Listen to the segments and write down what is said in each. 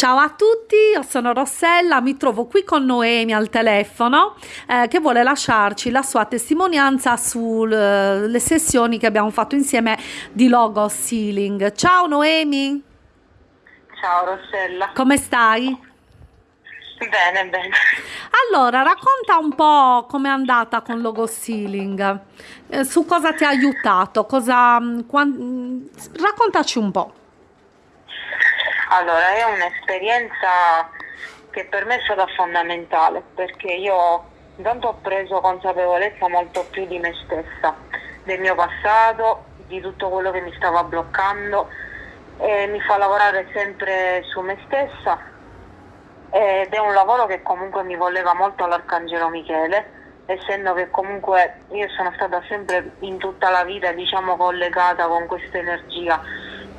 Ciao a tutti, io sono Rossella, mi trovo qui con Noemi al telefono eh, che vuole lasciarci la sua testimonianza sulle sessioni che abbiamo fatto insieme di logo sealing. Ciao Noemi. Ciao Rossella. Come stai? Bene, bene. Allora, racconta un po' com'è andata con logo sealing, eh, su cosa ti ha aiutato, cosa, mm, mm, raccontaci un po'. Allora, è un'esperienza che per me è stata fondamentale perché io intanto ho preso consapevolezza molto più di me stessa, del mio passato, di tutto quello che mi stava bloccando e mi fa lavorare sempre su me stessa ed è un lavoro che comunque mi voleva molto all'Arcangelo Michele essendo che comunque io sono stata sempre in tutta la vita diciamo collegata con questa energia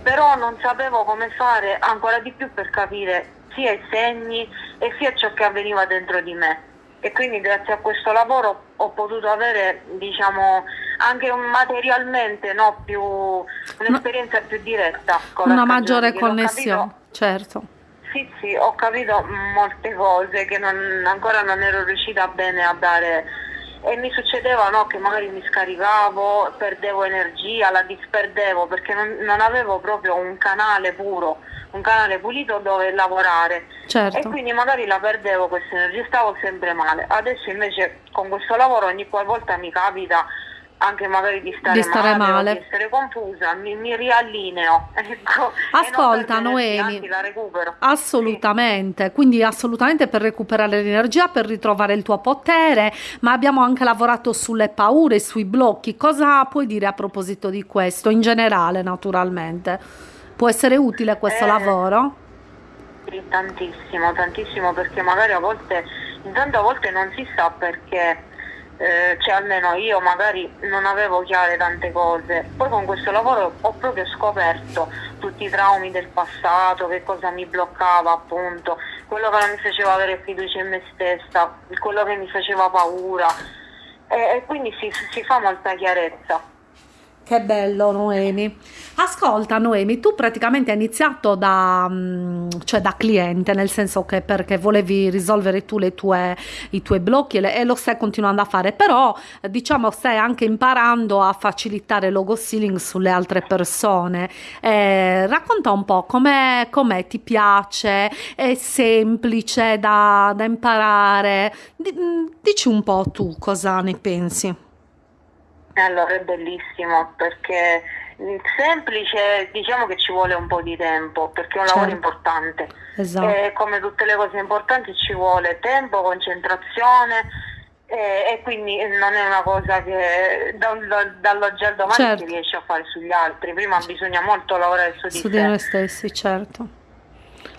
però non sapevo come fare ancora di più per capire sia i segni e sia ciò che avveniva dentro di me. E quindi grazie a questo lavoro ho potuto avere diciamo anche materialmente no, più, un'esperienza più diretta con una maggiore connessione capito, certo. Sì sì ho capito molte cose che non, ancora non ero riuscita bene a dare e mi succedeva no, che magari mi scaricavo, perdevo energia, la disperdevo perché non, non, avevo proprio un canale puro, un canale pulito dove lavorare certo. e quindi magari la perdevo questa energia, stavo sempre male. Adesso invece con questo lavoro ogni qualvolta mi capita anche magari di stare, di stare male, male. di essere confusa, mi, mi riallineo. Ecco, Ascolta Noemi, assolutamente, sì. quindi assolutamente per recuperare l'energia, per ritrovare il tuo potere, ma abbiamo anche lavorato sulle paure, sui blocchi. Cosa puoi dire a proposito di questo, in generale naturalmente? Può essere utile questo eh, lavoro? Sì, tantissimo, tantissimo perché magari a volte, intanto a volte non si sa perché eh, cioè almeno io magari non avevo chiare tante cose. Poi con questo lavoro ho proprio scoperto tutti i traumi del passato, che cosa mi bloccava appunto, quello che non mi faceva avere fiducia in me stessa, quello che mi faceva paura e, e quindi si, si fa molta chiarezza. Che bello Noemi. Ascolta Noemi, tu praticamente hai iniziato da, mm, cioè da cliente, nel senso che perché volevi risolvere tu tue, i tuoi blocchi e, e, lo stai continuando a fare, però diciamo stai anche imparando a facilitare logo sealing sulle altre persone. Eh, racconta un po' com'è, com'è, ti piace, è semplice da, da imparare. Mm, dici un po' tu cosa ne pensi. Allora è bellissimo perché semplice diciamo che ci vuole un po' di tempo perché è un certo. lavoro importante esatto. e come tutte le cose importanti ci vuole tempo, concentrazione e, e quindi non è una cosa che da, da, dall'oggi al domani certo. si riesce a fare sugli altri, prima bisogna molto lavorare su di. Su di noi stessi, certo.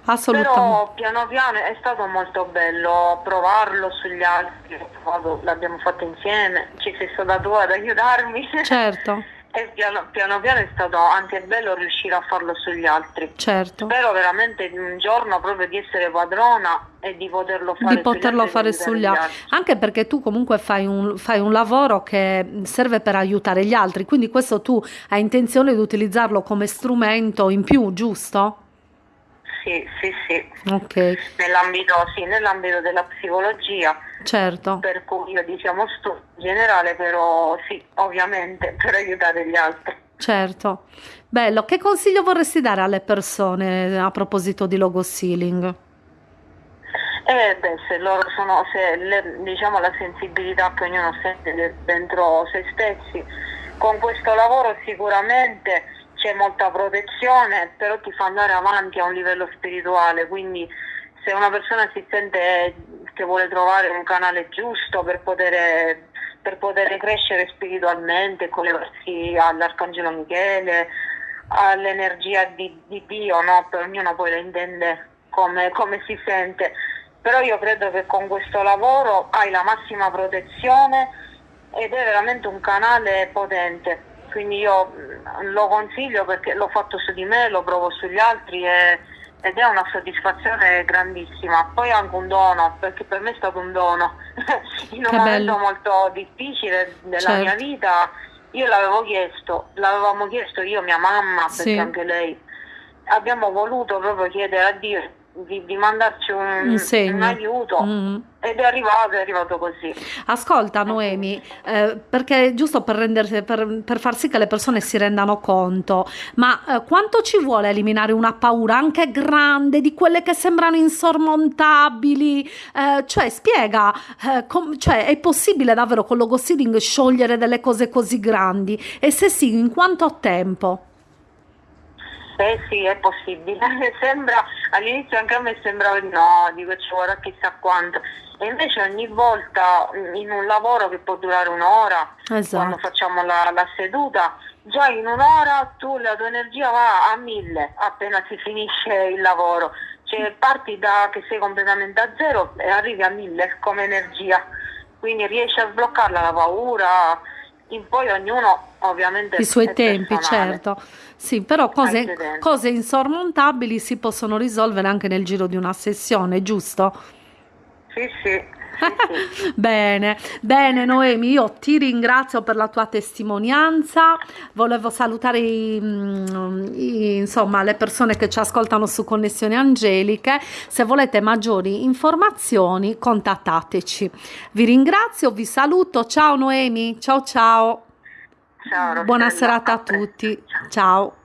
Assolutamente. Però piano piano è stato molto bello provarlo sugli altri, l'abbiamo fatto insieme, ci sei stata tu ad aiutarmi. Certo. e piano, piano, piano è stato anche bello riuscire a farlo sugli altri. Certo. Spero veramente un giorno proprio di essere padrona e di poterlo fare, di poterlo sugli, fare sugli altri. Anche perché tu comunque fai un, fai un lavoro che serve per aiutare gli altri, quindi questo tu hai intenzione di utilizzarlo come strumento in più, giusto? Sì, sì, sì. Okay. Nell'ambito, sì, nell'ambito della psicologia. Certo. Per cui io diciamo studio in generale, però sì, ovviamente per aiutare gli altri. Certo. Bello, che consiglio vorresti dare alle persone a proposito di logo sealing? Eh beh, se loro sono, se le, diciamo la sensibilità che ognuno sente dentro se stessi, con questo lavoro sicuramente c'è molta protezione, però ti fa andare avanti a un livello spirituale, quindi se una persona si sente che vuole trovare un canale giusto per poter, per poter crescere spiritualmente, collegarsi all'Arcangelo Michele, all'energia di, di Dio, no? per ognuno poi la intende come, come si sente, però io credo che con questo lavoro hai la massima protezione ed è veramente un canale potente quindi io mm, lo consiglio perché l'ho fatto su di me, lo provo sugli altri e, ed è una soddisfazione grandissima. Poi anche un dono, perché per me è stato un dono. In un che momento bello. molto difficile della certo. mia vita, io l'avevo chiesto, l'avevamo chiesto io, mia mamma, perché sì. anche lei abbiamo voluto proprio chiedere a Dio di, di mandarci un, Un un aiuto Mm. Ed è arrivato, è arrivato così. Ascolta Noemi, eh, perché giusto per, rendersi- per, per far sì che le persone si rendano conto, ma eh, quanto ci vuole eliminare una paura anche grande, di quelle che sembrano insormontabili? Eh, cioè, spiega, eh, com- cioè, è possibile davvero con lo go seeding sciogliere delle cose così grandi? E se sì, in quanto tempo? Eh sì, è possibile. Sembra, all'inizio anche a me sembrava di no, dico ci vorrà chissà quanto. E invece ogni volta mm, in un lavoro che può durare un'ora, quando Esatto. facciamo la, la seduta, già in un'ora tu la tua energia va a mille appena si finisce il lavoro. Cioè parti da che sei completamente a zero e arrivi a mille come energia. Quindi riesci a sbloccarla la paura. In poi ognuno ovviamente I suoi tempi, personale. certo. Sì, però cose, cose insormontabili si possono risolvere anche nel giro di una sessione, giusto? Sì, sì. Bene, bene Noemi, io ti ringrazio per la tua testimonianza. Volevo salutare i- mm, i- insomma, le persone che ci ascoltano su Connessioni Angeliche. Se volete maggiori informazioni, contattateci. Vi ringrazio, vi saluto. Ciao Noemi, ciao ciao. Ciao. Buona serata a tutti. Ciao.